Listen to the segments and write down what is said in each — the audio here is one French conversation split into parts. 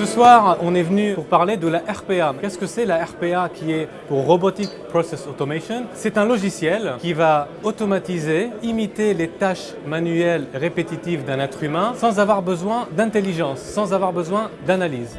Ce soir, on est venu pour parler de la RPA. Qu'est-ce que c'est la RPA qui est pour Robotic Process Automation? C'est un logiciel qui va automatiser, imiter les tâches manuelles répétitives d'un être humain sans avoir besoin d'intelligence, sans avoir besoin d'analyse.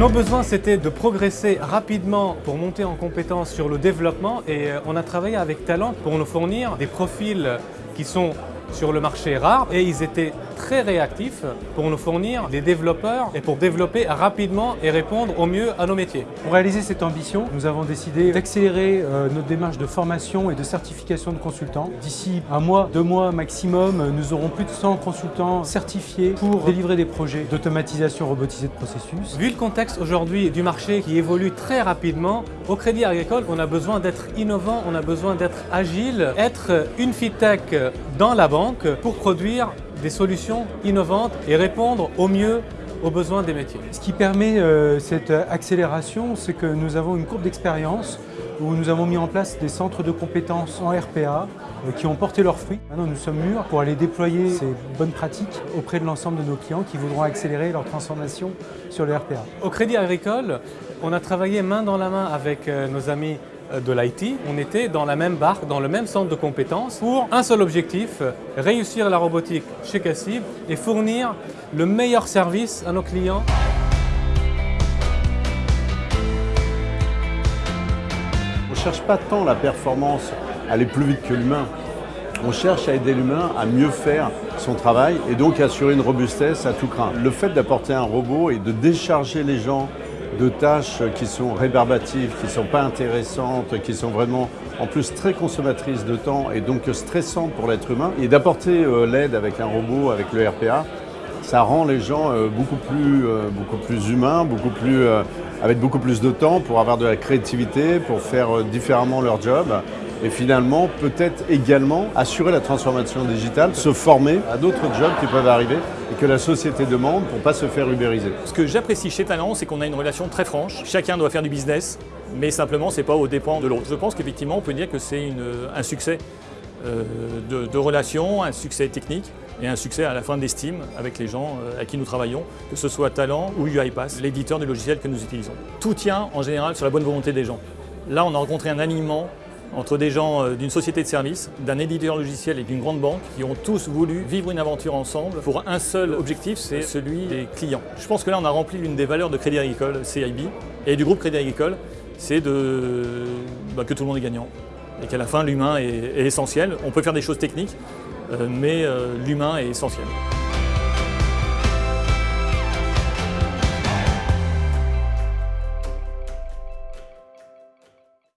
Nos besoins, c'était de progresser rapidement pour monter en compétence sur le développement et euh, on a travaillé avec Talent pour nous fournir des profils qui sont sur le marché rare et ils étaient très réactifs pour nous fournir des développeurs et pour développer rapidement et répondre au mieux à nos métiers. Pour réaliser cette ambition, nous avons décidé d'accélérer euh, notre démarche de formation et de certification de consultants. D'ici un mois, deux mois maximum, nous aurons plus de 100 consultants certifiés pour délivrer des projets d'automatisation robotisée de processus. Vu le contexte aujourd'hui du marché qui évolue très rapidement, au Crédit Agricole, on a besoin d'être innovant, on a besoin d'être agile, être une FITech dans la banque pour produire des solutions innovantes et répondre au mieux aux besoins des métiers. Ce qui permet euh, cette accélération, c'est que nous avons une courbe d'expérience où nous avons mis en place des centres de compétences en RPA euh, qui ont porté leurs fruits. Maintenant, nous sommes mûrs pour aller déployer ces bonnes pratiques auprès de l'ensemble de nos clients qui voudront accélérer leur transformation sur le RPA. Au Crédit Agricole, on a travaillé main dans la main avec euh, nos amis de l'IT, on était dans la même barque, dans le même centre de compétences pour un seul objectif, réussir la robotique chez Cassib et fournir le meilleur service à nos clients. On ne cherche pas tant la performance à aller plus vite que l'humain. On cherche à aider l'humain à mieux faire son travail et donc assurer une robustesse à tout craint. Le fait d'apporter un robot et de décharger les gens de tâches qui sont rébarbatives, qui ne sont pas intéressantes, qui sont vraiment en plus très consommatrices de temps et donc stressantes pour l'être humain. Et d'apporter euh, l'aide avec un robot, avec le RPA, ça rend les gens euh, beaucoup, plus, euh, beaucoup plus humains, beaucoup plus, avec beaucoup plus de temps pour avoir de la créativité, pour faire différemment leur job et finalement peut-être également assurer la transformation digitale, se former à d'autres jobs qui peuvent arriver et que la société demande pour ne pas se faire ubériser. Ce que j'apprécie chez Talent, c'est qu'on a une relation très franche. Chacun doit faire du business, mais simplement c'est pas au dépens de l'autre. Je pense qu'effectivement on peut dire que c'est un succès euh, de, relation, un succès technique et un succès à la fin d'estime avec les gens euh, à qui nous travaillons, que ce soit Talent ou UiPath, l'éditeur du logiciel que nous utilisons. Tout tient en général sur la bonne volonté des gens. Là, on a rencontré un alignement entre des gens euh, d'une société de services, d'un éditeur logiciel et d'une grande banque qui ont tous voulu vivre une aventure ensemble pour un seul objectif, c'est celui des clients. Je pense que là, on a rempli l'une des valeurs de Crédit Agricole, CIB, et du groupe Crédit Agricole, c'est bah, que tout le monde est gagnant et qu'à la fin, l'humain est, essentiel. On peut faire des choses techniques, euh, mais euh, l'humain est essentiel.